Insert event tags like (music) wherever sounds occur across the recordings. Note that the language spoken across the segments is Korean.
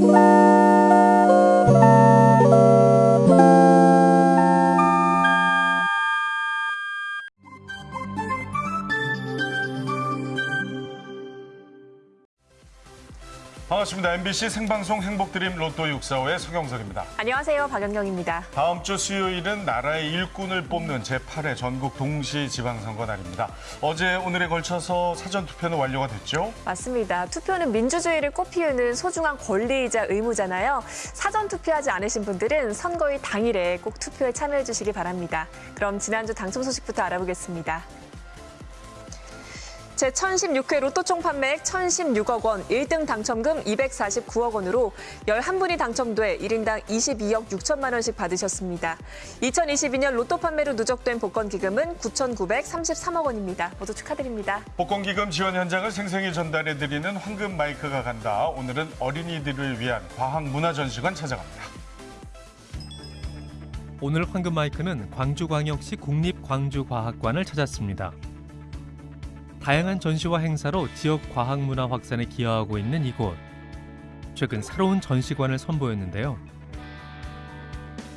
Bye. 반갑습니다. MBC 생방송 행복드림 로또 645의 서경석입니다. 안녕하세요. 박연경입니다. 다음 주 수요일은 나라의 일꾼을 뽑는 제8회 전국 동시 지방선거 날입니다. 어제 오늘에 걸쳐서 사전 투표는 완료가 됐죠? 맞습니다. 투표는 민주주의를 꽃피우는 소중한 권리이자 의무잖아요. 사전 투표하지 않으신 분들은 선거일 당일에 꼭 투표에 참여해 주시기 바랍니다. 그럼 지난주 당첨 소식부터 알아보겠습니다. 제1016회 로또 총 판매액 1,016억 원, 1등 당첨금 249억 원으로 11분이 당첨돼 1인당 22억 6천만 원씩 받으셨습니다. 2022년 로또 판매로 누적된 복권 기금은 9,933억 원입니다. 모두 축하드립니다. 복권 기금 지원 현장을 생생히 전달해드리는 황금 마이크가 간다. 오늘은 어린이들을 위한 과학문화전시관 찾아갑니다. 오늘 황금 마이크는 광주광역시 국립광주과학관을 찾았습니다. 다양한 전시와 행사로 지역 과학 문화 확산에 기여하고 있는 이곳. 최근 새로운 전시관을 선보였는데요.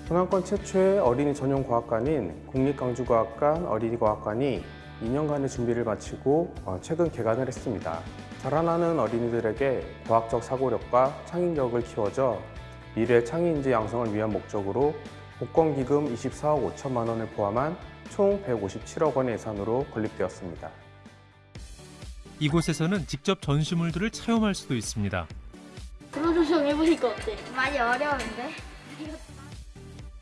동남권 최초의 어린이 전용 과학관인 국립광주과학관 어린이과학관이 2년간의 준비를 마치고 어, 최근 개관을 했습니다. 자라나는 어린이들에게 과학적 사고력과 창의력을 키워줘 미래 창의인재 양성을 위한 목적으로 복권기금 24억 5천만 원을 포함한 총 157억 원의 예산으로 건립되었습니다. 이곳에서는 직접 전시물들을 체험할 수도 있습니다. 프로조정 해보니까 어때? 많이 어려운데?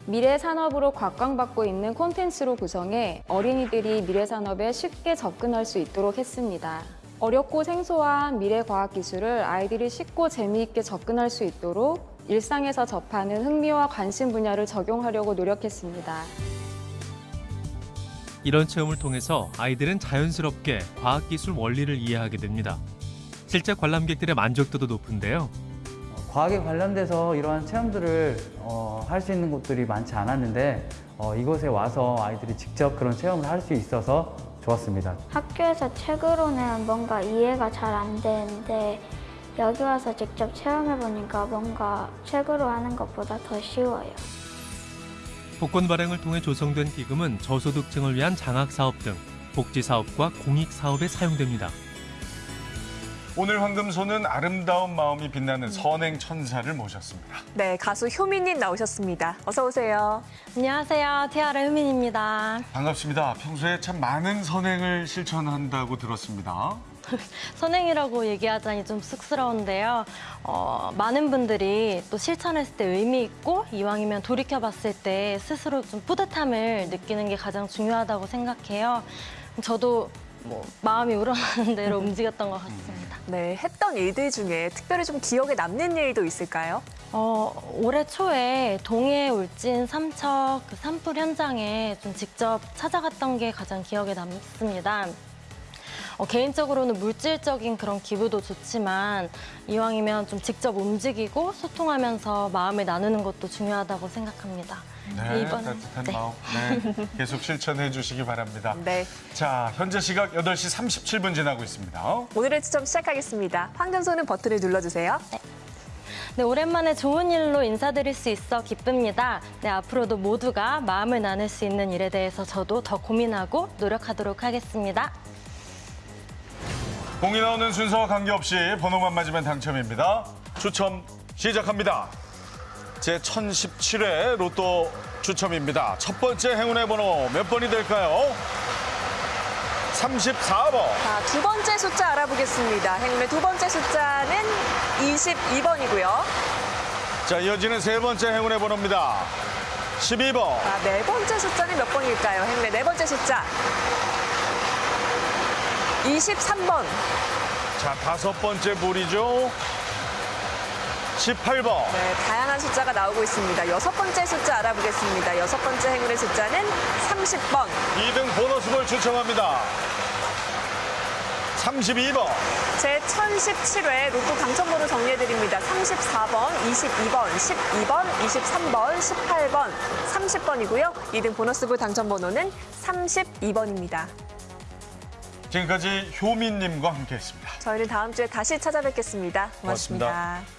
미래 산업으로 곽광받고 있는 콘텐츠로 구성해 어린이들이 미래 산업에 쉽게 접근할 수 있도록 했습니다. 어렵고 생소한 미래 과학 기술을 아이들이 쉽고 재미있게 접근할 수 있도록 일상에서 접하는 흥미와 관심 분야를 적용하려고 노력했습니다. 이런 체험을 통해서 아이들은 자연스럽게 과학기술 원리를 이해하게 됩니다. 실제 관람객들의 만족도도 높은데요. 과학에 관련돼서 이러한 체험들을 어, 할 수 있는 곳들이 많지 않았는데 어, 이곳에 와서 아이들이 직접 그런 체험을 할 수 있어서 좋았습니다. 학교에서 책으로는 뭔가 이해가 잘 안 되는데 여기 와서 직접 체험해보니까 뭔가 책으로 하는 것보다 더 쉬워요. 복권 발행을 통해 조성된 기금은 저소득층을 위한 장학 사업 등 복지 사업과 공익 사업에 사용됩니다. 오늘 황금소는 아름다운 마음이 빛나는 선행 천사를 모셨습니다. 네, 가수 효민님 나오셨습니다. 어서 오세요. 안녕하세요. 티아라 효민입니다. 반갑습니다. 평소에 참 많은 선행을 실천한다고 들었습니다. (laughs) 선행이라고 얘기하자니 좀 쑥스러운데요. 어, 많은 분들이 또 실천했을 때 의미 있고 이왕이면 돌이켜봤을 때 스스로 좀 뿌듯함을 느끼는 게 가장 중요하다고 생각해요. 저도 뭐 마음이 우러나는 대로 (laughs) 움직였던 것 같습니다. 네, 했던 일들 중에 특별히 좀 기억에 남는 일도 있을까요? 어, 올해 초에 동해 울진 삼척 그 산불 현장에 좀 직접 찾아갔던 게 가장 기억에 남습니다. 어, 개인적으로는 물질적인 그런 기부도 좋지만 이왕이면 좀 직접 움직이고 소통하면서 마음을 나누는 것도 중요하다고 생각합니다. 네, 이번엔- 따뜻한 네. 마음. 네, 계속 실천해 주시기 바랍니다. 네, 자, 현재 시각 8시 37분 지나고 있습니다. 오늘의 추첨 시작하겠습니다. 황금소는 버튼을 눌러주세요. 네, 오랜만에 좋은 일로 인사드릴 수 있어 기쁩니다. 네, 앞으로도 모두가 마음을 나눌 수 있는 일에 대해서 저도 더 고민하고 노력하도록 하겠습니다. 공이 나오는 순서와 관계없이 번호만 맞으면 당첨입니다. 추첨 시작합니다. 제 1017회 로또 추첨입니다. 첫 번째 행운의 번호 몇 번이 될까요? 34번. 자, 두 번째 숫자 알아보겠습니다. 행운의 두 번째 숫자는 22번이고요. 자, 이어지는 세 번째 행운의 번호입니다. 12번. 자, 네 번째 숫자는 몇 번일까요? 행운의 네 번째 숫자. 23번. 자, 다섯 번째 볼이죠. 18번. 네, 다양한 숫자가 나오고 있습니다. 여섯 번째 숫자 알아보겠습니다. 여섯 번째 행운의 숫자는 30번. 2등 보너스 볼 추첨합니다. 32번. 제 1017회 로또 당첨번호 정리해드립니다. 34번, 22번, 12번, 23번, 18번, 30번이고요. 2등 보너스볼 당첨번호는 32번입니다. 지금까지 효민님과 함께했습니다. 저희는 다음 주에 다시 찾아뵙겠습니다 고맙습니다. 고맙습니다.